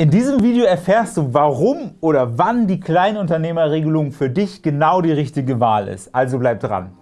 In diesem Video erfährst du, warum oder wann die Kleinunternehmerregelung für dich genau die richtige Wahl ist. Also bleib dran!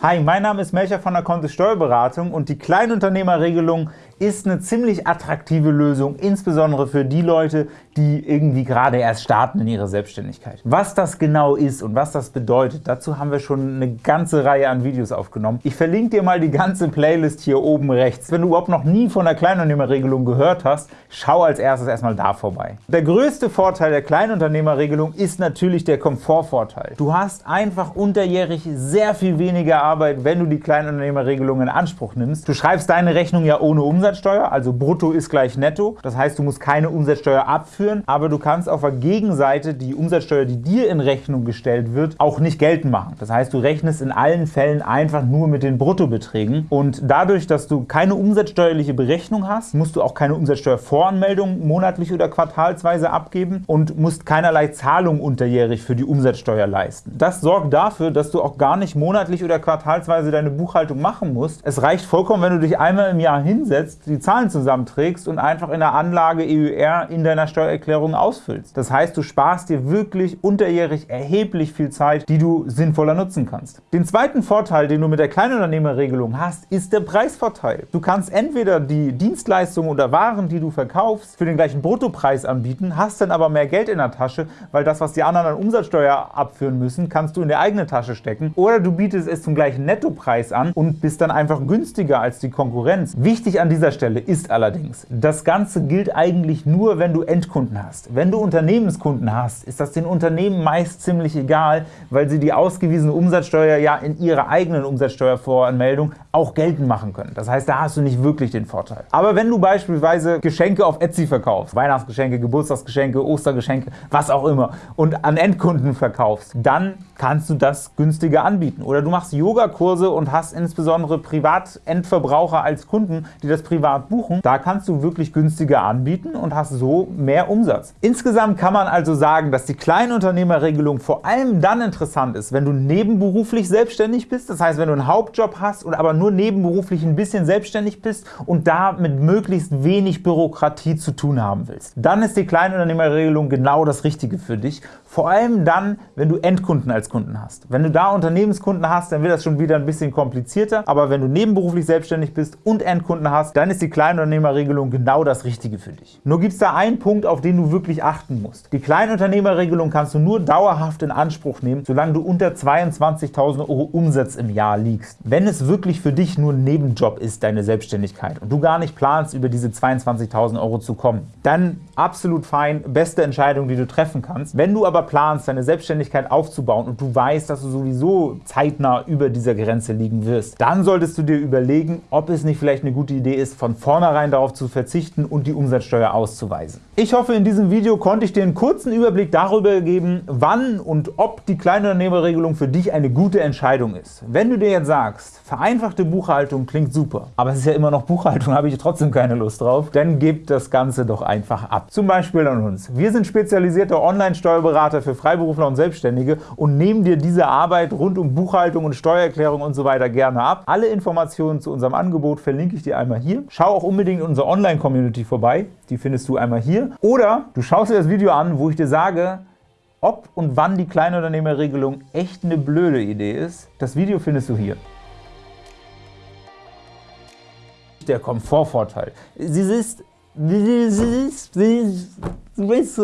Hi, mein Name ist Melcher von der Kontist Steuerberatung und die Kleinunternehmerregelung ist eine ziemlich attraktive Lösung, insbesondere für die Leute, die irgendwie gerade erst starten in ihrer Selbstständigkeit. Was das genau ist und was das bedeutet, dazu haben wir schon eine ganze Reihe an Videos aufgenommen. Ich verlinke dir mal die ganze Playlist hier oben rechts. Wenn du überhaupt noch nie von der Kleinunternehmerregelung gehört hast, schau als erstes erstmal da vorbei. Der größte Vorteil der Kleinunternehmerregelung ist natürlich der Komfortvorteil. Du hast einfach unterjährig sehr viel weniger Arbeit, wenn du die Kleinunternehmerregelung in Anspruch nimmst. Du schreibst deine Rechnung ja ohne Umsatz Umsatzsteuer, also brutto ist gleich netto. Das heißt, du musst keine Umsatzsteuer abführen, aber du kannst auf der Gegenseite die Umsatzsteuer, die dir in Rechnung gestellt wird, auch nicht geltend machen. Das heißt, du rechnest in allen Fällen einfach nur mit den Bruttobeträgen und dadurch, dass du keine umsatzsteuerliche Berechnung hast, musst du auch keine Umsatzsteuervoranmeldung monatlich oder quartalsweise abgeben und musst keinerlei Zahlung unterjährig für die Umsatzsteuer leisten. Das sorgt dafür, dass du auch gar nicht monatlich oder quartalsweise deine Buchhaltung machen musst. Es reicht vollkommen, wenn du dich einmal im Jahr hinsetzt, die Zahlen zusammenträgst und einfach in der Anlage EUR in deiner Steuererklärung ausfüllst. Das heißt, du sparst dir wirklich unterjährig erheblich viel Zeit, die du sinnvoller nutzen kannst. Den zweiten Vorteil, den du mit der Kleinunternehmerregelung hast, ist der Preisvorteil. Du kannst entweder die Dienstleistungen oder Waren, die du verkaufst, für den gleichen Bruttopreis anbieten, hast dann aber mehr Geld in der Tasche, weil das, was die anderen an Umsatzsteuer abführen müssen, kannst du in der eigene Tasche stecken. Oder du bietest es zum gleichen Nettopreis an und bist dann einfach günstiger als die Konkurrenz. Wichtig an dieser dieser Stelle ist allerdings, das Ganze gilt eigentlich nur, wenn du Endkunden hast. Wenn du Unternehmenskunden hast, ist das den Unternehmen meist ziemlich egal, weil sie die ausgewiesene Umsatzsteuer ja in ihrer eigenen Umsatzsteuervoranmeldung auch geltend machen können. Das heißt, da hast du nicht wirklich den Vorteil. Aber wenn du beispielsweise Geschenke auf Etsy verkaufst, Weihnachtsgeschenke, Geburtstagsgeschenke, Ostergeschenke, was auch immer, und an Endkunden verkaufst, dann kannst du das günstiger anbieten. Oder du machst Yogakurse und hast insbesondere Privatendverbraucher als Kunden, die das privat buchen. Da kannst du wirklich günstiger anbieten und hast so mehr Umsatz. Insgesamt kann man also sagen, dass die Kleinunternehmerregelung vor allem dann interessant ist, wenn du nebenberuflich selbstständig bist, das heißt, wenn du einen Hauptjob hast und aber nur nebenberuflich ein bisschen selbstständig bist und da mit möglichst wenig Bürokratie zu tun haben willst. Dann ist die Kleinunternehmerregelung genau das Richtige für dich, vor allem dann, wenn du Endkunden als Kunden hast. Wenn du da Unternehmenskunden hast, dann wird das schon wieder ein bisschen komplizierter, aber wenn du nebenberuflich selbstständig bist und Endkunden hast, dann ist die Kleinunternehmerregelung genau das Richtige für dich. Nur gibt es da einen Punkt, auf den du wirklich achten musst. Die Kleinunternehmerregelung kannst du nur dauerhaft in Anspruch nehmen, solange du unter 22.000 Euro Umsatz im Jahr liegst. Wenn es wirklich für dich nur ein Nebenjob ist, deine Selbstständigkeit, und du gar nicht planst, über diese 22.000 Euro zu kommen, dann absolut fein, beste Entscheidung, die du treffen kannst. Wenn du aber planst, deine Selbstständigkeit aufzubauen und du weißt, dass du sowieso zeitnah über dieser Grenze liegen wirst, dann solltest du dir überlegen, ob es nicht vielleicht eine gute Idee ist, von vornherein darauf zu verzichten und die Umsatzsteuer auszuweisen. Ich hoffe, in diesem Video konnte ich dir einen kurzen Überblick darüber geben, wann und ob die Kleinunternehmerregelung für dich eine gute Entscheidung ist. Wenn du dir jetzt sagst, vereinfachte Buchhaltung klingt super, aber es ist ja immer noch Buchhaltung, habe ich trotzdem keine Lust drauf, dann gib das Ganze doch einfach ab. Zum Beispiel an uns. Wir sind spezialisierte Online-Steuerberater für Freiberufler und Selbstständige und nehmen dir diese Arbeit rund um Buchhaltung und Steuererklärung und so weiter gerne ab. Alle Informationen zu unserem Angebot verlinke ich dir einmal hier. Schau auch unbedingt in unserer Online-Community vorbei, die findest du einmal hier. Oder du schaust dir das Video an, wo ich dir sage, ob und wann die Kleinunternehmerregelung echt eine blöde Idee ist. Das Video findest du hier. Der Komfortvorteil. Sie ist... Sie ist... Sie ist... Sie ist...